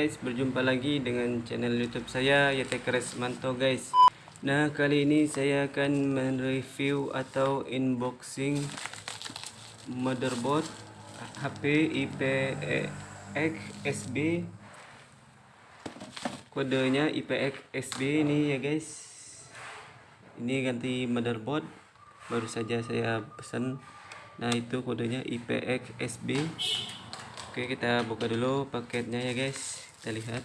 guys, berjumpa lagi dengan channel YouTube saya Yatekres Manto guys. Nah, kali ini saya akan mereview atau unboxing motherboard HP IPX SB. Kodenya IPX SB ini ya guys. Ini ganti motherboard baru saja saya pesan. Nah, itu kodenya IPX SB. Oke kita buka dulu paketnya ya guys kita lihat.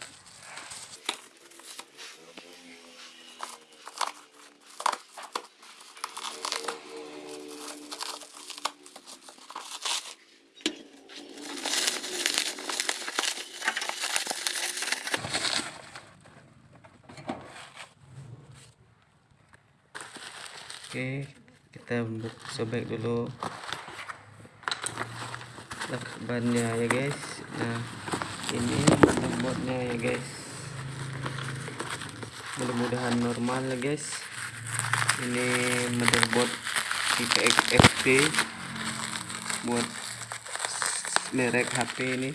Oke kita buka sobek dulu. Lakbannya ya guys. Nah ini motherboardnya ya guys. Mudah-mudahan normal ya guys. Ini motherboard IPX FP buat merek HP ini.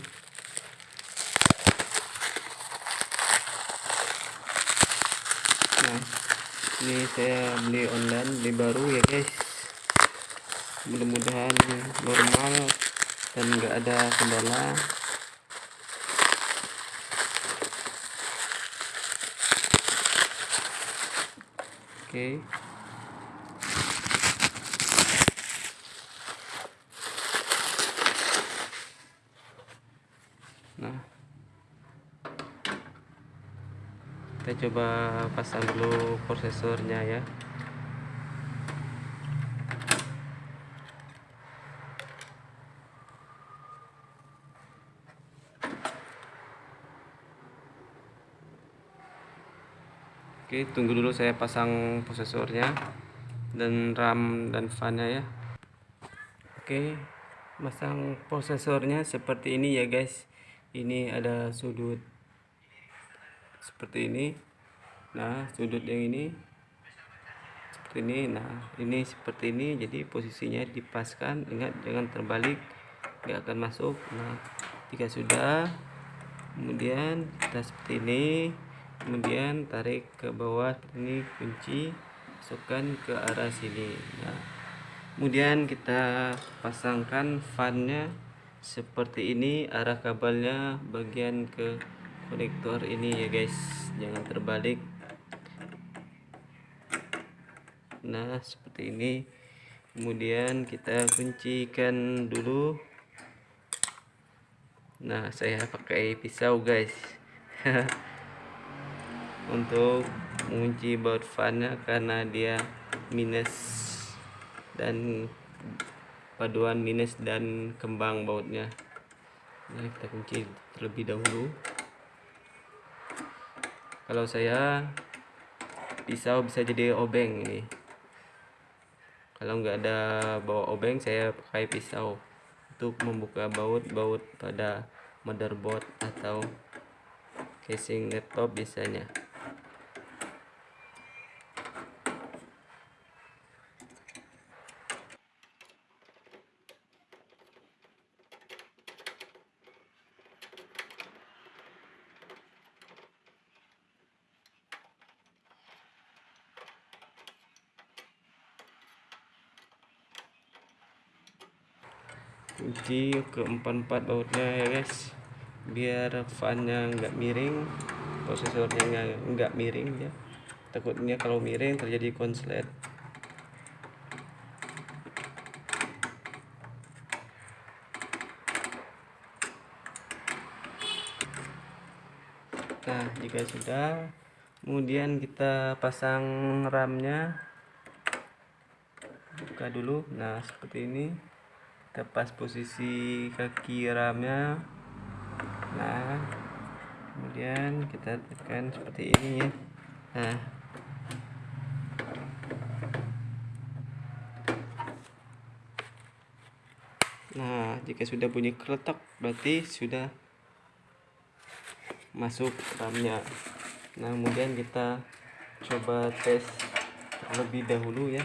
Nah ini saya beli online beli baru ya guys. Mudah-mudahan normal dan enggak ada kendala oke. Nah. Kita coba pasang dulu prosesornya ya Oke, tunggu dulu saya pasang prosesornya dan RAM dan fan-nya ya. Oke, pasang prosesornya seperti ini ya, guys. Ini ada sudut seperti ini. Nah, sudut yang ini seperti ini. Nah, ini seperti ini. Jadi posisinya dipaskan. Ingat jangan terbalik, nggak akan masuk. Nah, jika sudah kemudian kita seperti ini kemudian tarik ke bawah ini kunci masukkan ke arah sini. Nah, kemudian kita pasangkan fannya seperti ini arah kabelnya bagian ke konektor ini ya guys. Jangan terbalik. Nah seperti ini. Kemudian kita kuncikan dulu. Nah saya pakai pisau guys untuk mengunci baut fannya karena dia minus dan paduan minus dan kembang bautnya. Nah kita kunci terlebih dahulu. Kalau saya pisau bisa jadi obeng ini. Kalau nggak ada bawa obeng saya pakai pisau untuk membuka baut-baut pada motherboard atau casing laptop biasanya kunci ke empat-empat bautnya ya guys. Biar fannya nggak miring prosesornya nggak miring ya. Takutnya kalau miring terjadi konslet. Nah jika sudah kemudian kita pasang RAM-nya. Buka dulu. Nah seperti ini kita pas posisi kaki RAM-nya nah kemudian kita tekan seperti ini ya. Nah. Nah jika sudah bunyi keletak berarti sudah masuk RAM-nya nah kemudian kita coba tes terlebih dahulu ya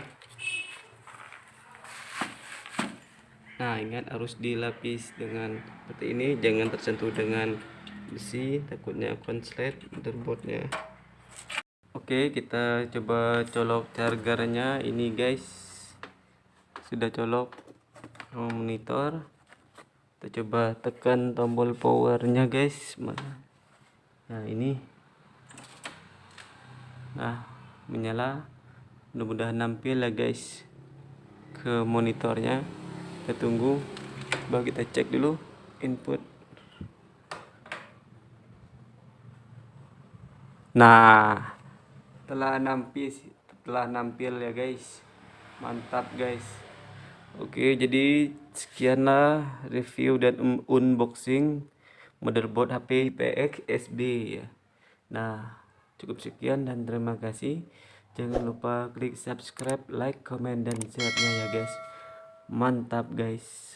nah ingat harus dilapis dengan seperti ini. Jangan tersentuh dengan besi takutnya konslet motherboardnya oke kita coba colok chargernya. Ini guys sudah colok. Monitor. Kita coba tekan tombol powernya guys. Nah ini. Nah menyala. Mudah-mudahan nampil ya guys ke monitornya kita tunggu coba kita cek dulu input nah telah nampil telah nampil ya guys mantap guys Oke jadi sekianlah review dan unboxing motherboard HP IPX SB ya. Nah, cukup sekian dan terima kasih. Jangan lupa klik subscribe, like, comment dan share-nya ya guys mantap guys.